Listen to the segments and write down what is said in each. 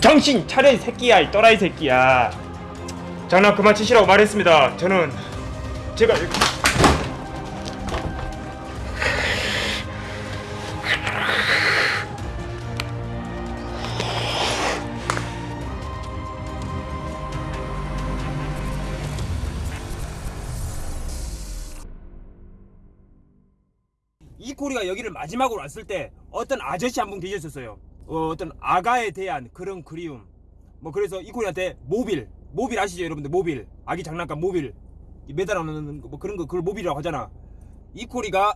정신 차려 이 새끼야 이 또라이 새끼야 장난 그만 치시라고 말했습니다 저는 제가 이 코리가 여기를 마지막으로 왔을 때 어떤 아저씨 한 분 계셨었어요. 어, 어떤 아가에 대한 그런 그리움. 뭐 그래서 이 코리한테 모빌, 모빌 아시죠 여러분들 모빌, 아기 장난감 모빌 이 매달아놓는 거, 뭐 그런 거 그걸 모빌이라고 하잖아. 이 코리가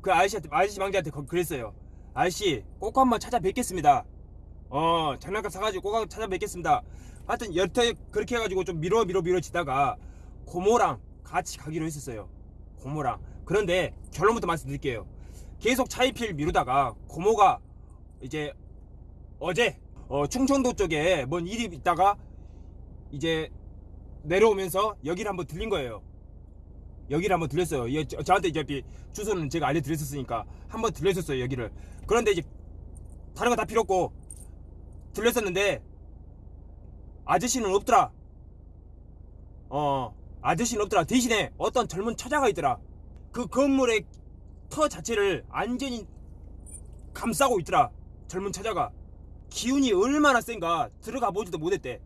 그 아저씨한테 아저씨 망자한테 거- 그랬어요. 아저씨 꼭 한번 찾아뵙겠습니다. 어 장난감 사가지고 꼭 한번 찾아뵙겠습니다. 하여튼 여태 그렇게 해가지고 좀 미뤄 미뤄 미뤄지다가 고모랑 같이 가기로 했었어요. 고모랑. 그런데 결론부터 말씀드릴게요. 계속 차이필 미루다가 고모가 이제 어제 어, 충청도 쪽에 뭔 일이 있다가 이제 내려오면서 여기를 한번 들린 거예요. 여기를 한번 들렸어요. 예, 저, 저한테 이제 주소는 제가 알려드렸었으니까 한번 들렸었어요 여기를. 그런데 이제 다른 거 다 필요 없고 들렸었는데 아저씨는 없더라. 어 아저씨는 없더라. 대신에 어떤 젊은 처자가 있더라. 그 건물의 터 자체를 완전히 감싸고 있더라. 젊은 처자가 기운이 얼마나 센가 들어가 보지도 못했대.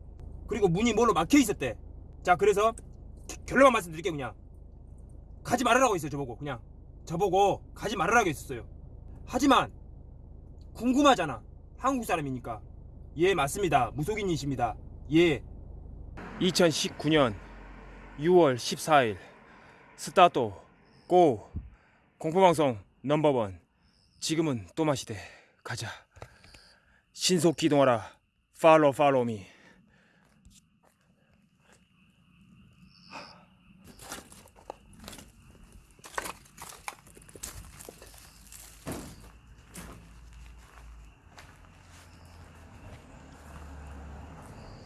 그리고 문이 뭘로 막혀 있었대. 자 그래서 결론만 말씀드릴게요 그냥 가지 말으라고 했어요 저보고 그냥 저보고 가지 말으라고 했었어요. 하지만 궁금하잖아. 한국 사람이니까. 예 맞습니다. 무속인이십니다. 예. 2019년 6월 14일 스타트 고 공포방송 넘버원 지금은 또 마시대 가자 신속 기동하라. 팔로 팔로 미.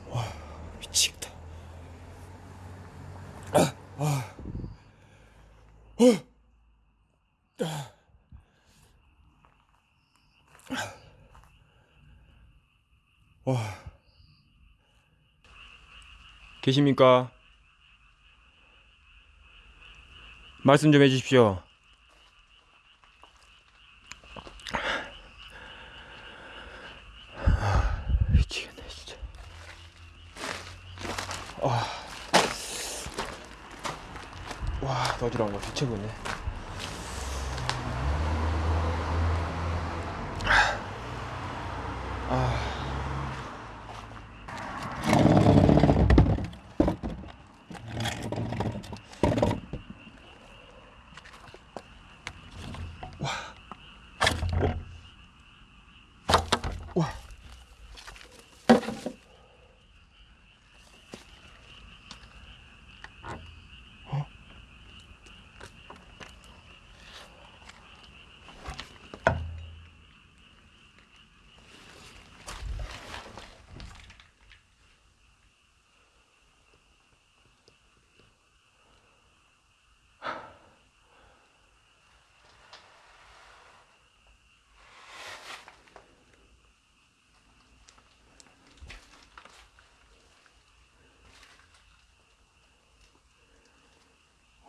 와 미치겠다. 와 계십니까? 말씀 좀 해주십시오. 아, 미치겠네 진짜. 아. 와, 더 어지러운 거 뒤쳐고 있네.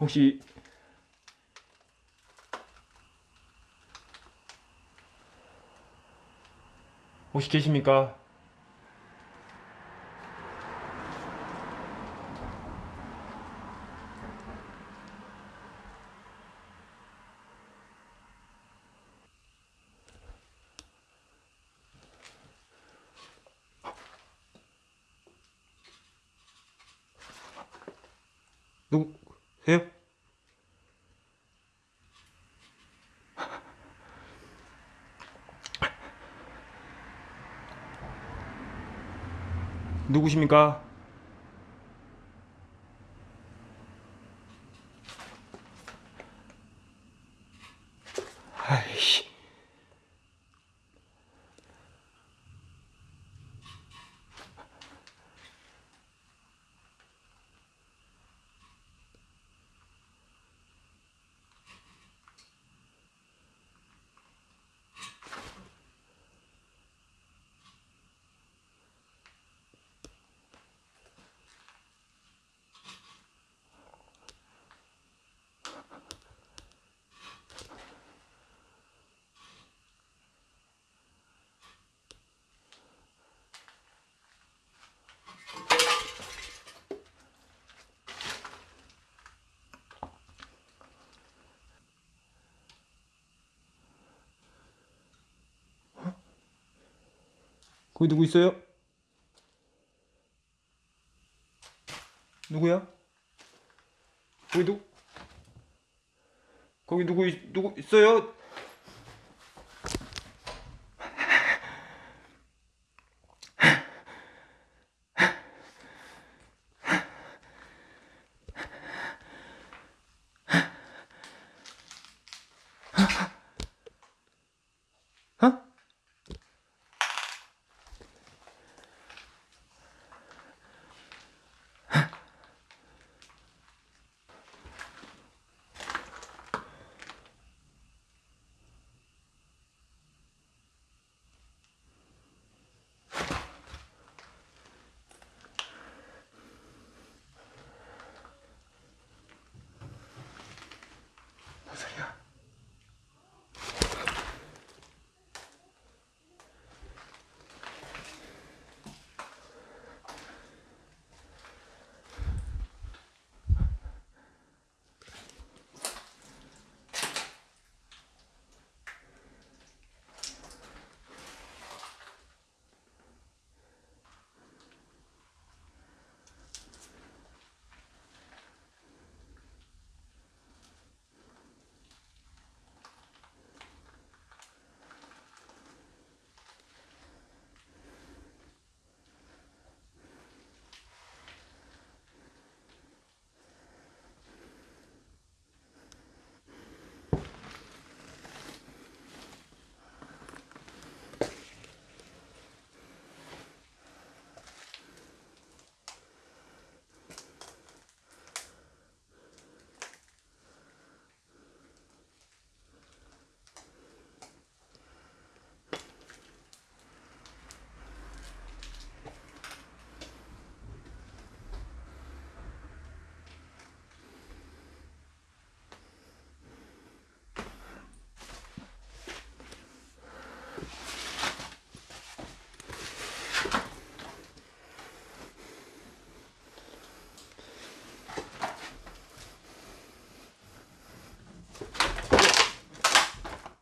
혹시 혹시 계십니까? 누구세요? 누구십니까? 거기 누구 있어요? 누구야? 거기 누 거기 누구 있, 누구 있어요?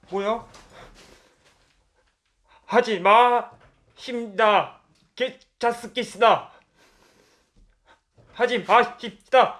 뭐야? 하지 마. 힘다. 개자스키스다. 하지 마십시다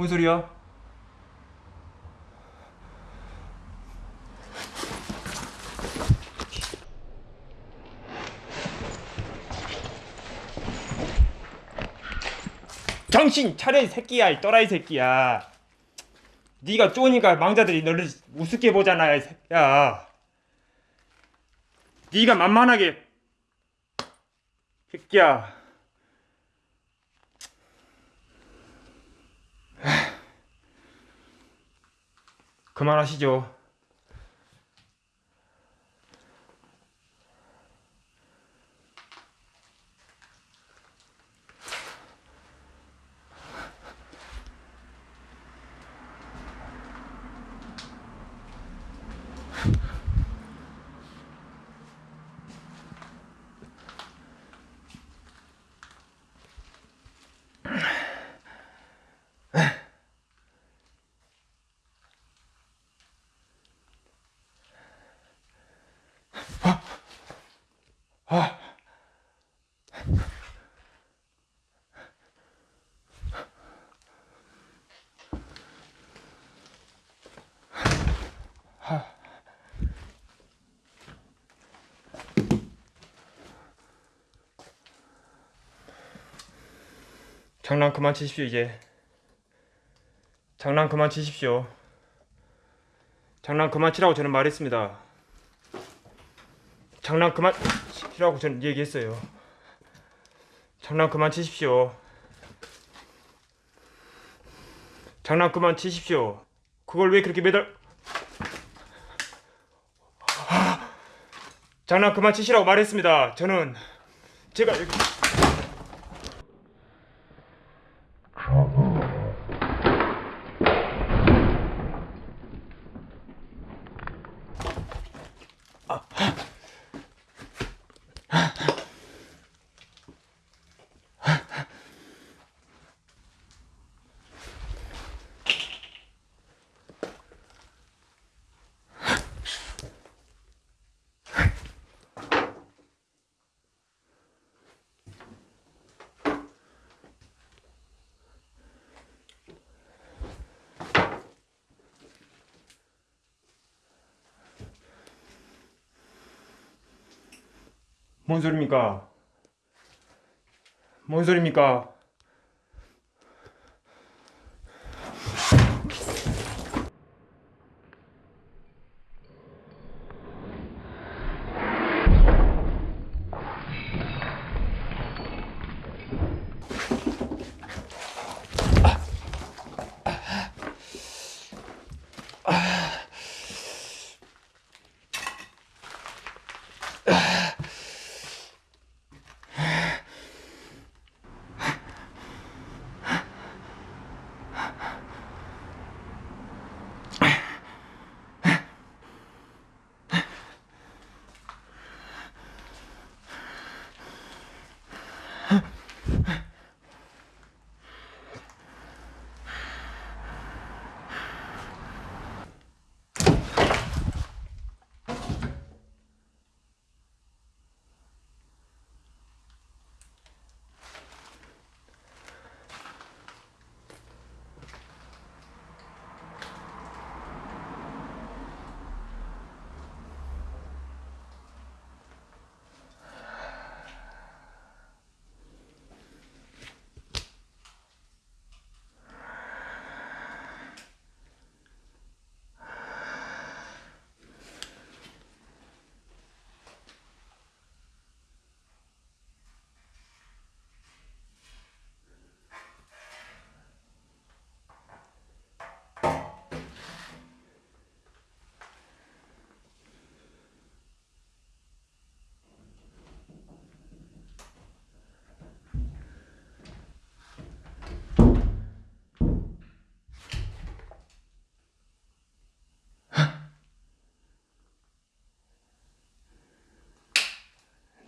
뭔 소리야? 정신 차려 이 새끼야 이 또라이 새끼야. 네가 쪼니까 망자들이 너를 우습게 보잖아 이 새끼야. 네가 만만하게. 새끼야 그만하시죠. 장난 그만 치십시오 이제. 장난 그만 치십시오. 장난 그만 치라고 저는 말했습니다. 장난 그만 치라고 저는 얘기했어요. 장난 그만 치십시오. 장난 그만 치십시오. 그걸 왜 그렇게 매달 아, 장난 그만 치시라고 말했습니다. 저는 제가 여기 뭔 소리입니까? 뭔 소리입니까?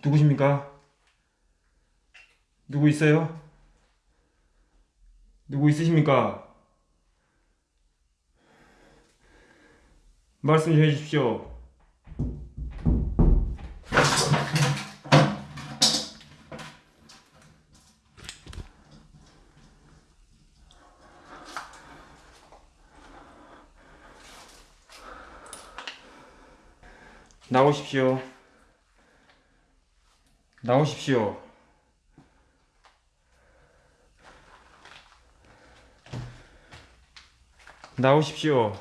누구십니까? 누구 있어요? 누구 있으십니까? 말씀 좀 해주십시오. 나오십시오. 나오십시오. 나오십시오.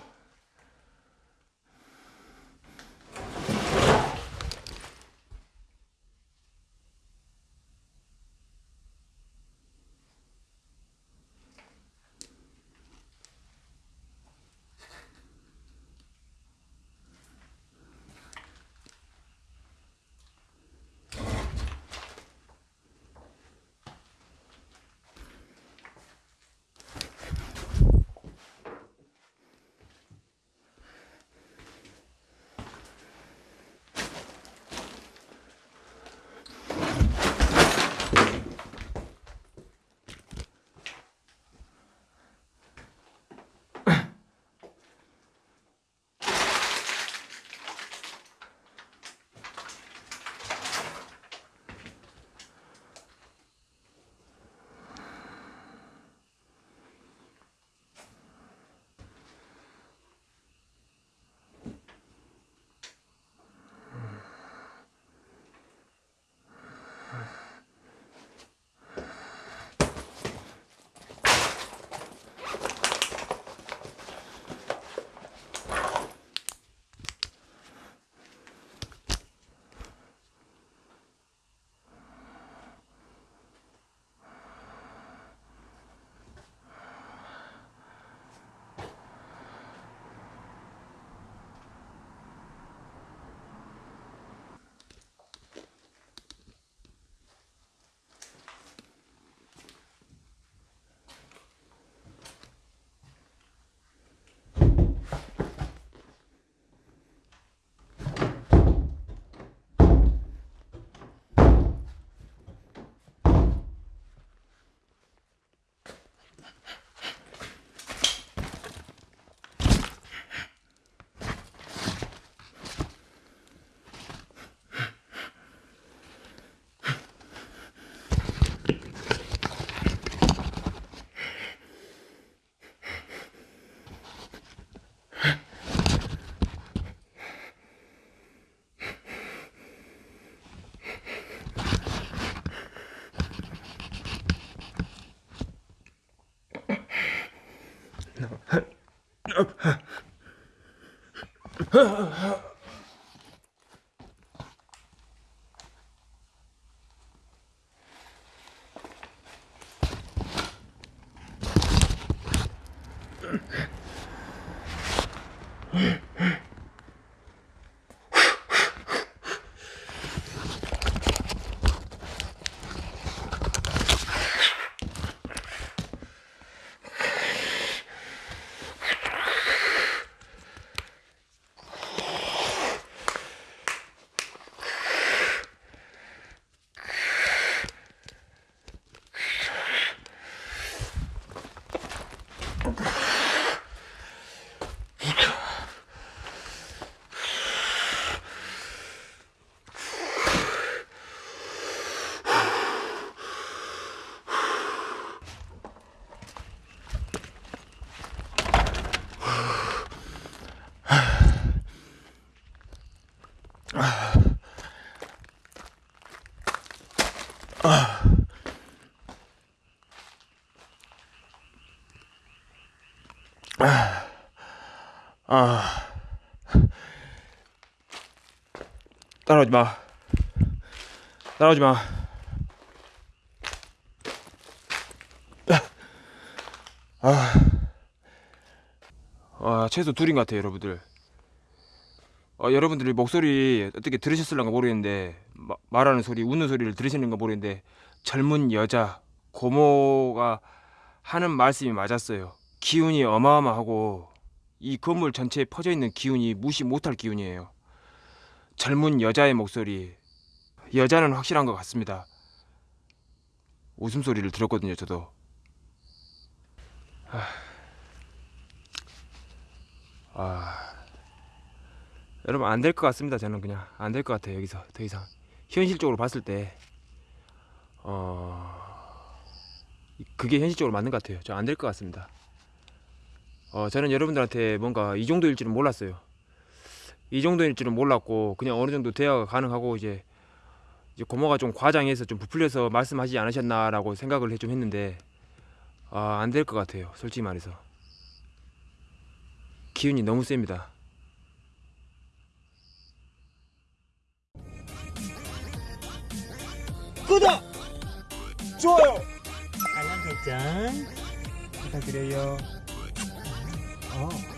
Huh. 아 따라오지 마. 따라오지 마. 아, 아 최소 둘인 것 같아요 여러분들. 어, 여러분들이 목소리 어떻게 들으셨을런가 모르겠는데 마- 말하는 소리 웃는 소리를 들으시는가 모르겠는데 젊은 여자 고모가 하는 말씀이 맞았어요. 기운이 어마어마하고 이 건물 전체에 퍼져 있는 기운이 무시 못할 기운이에요. 젊은 여자의 목소리. 여자는 확실한 것 같습니다. 웃음소리를 들었거든요, 저도. 아. 아. 여러분 안 될 것 같습니다. 저는 그냥 안 될 것 같아요. 여기서 더 이상 현실적으로 봤을 때 어. 그게 현실적으로 맞는 것 같아요. 저 안 될 것 같습니다. 어, 저는 여러분들한테 뭔가 이 정도일 줄은 몰랐어요. 이 정도일 줄은 몰랐고 그냥 어느 정도 대화가 가능하고 이제 이제 고모가 좀 과장해서 좀 부풀려서 말씀하지 않으셨나라고 생각을 해좀 했는데 아, 안 될 것 같아요. 솔직히 말해서 기운이 너무 셉니다. 구독, 좋아요, 알람 설정 부탁드려요. 어.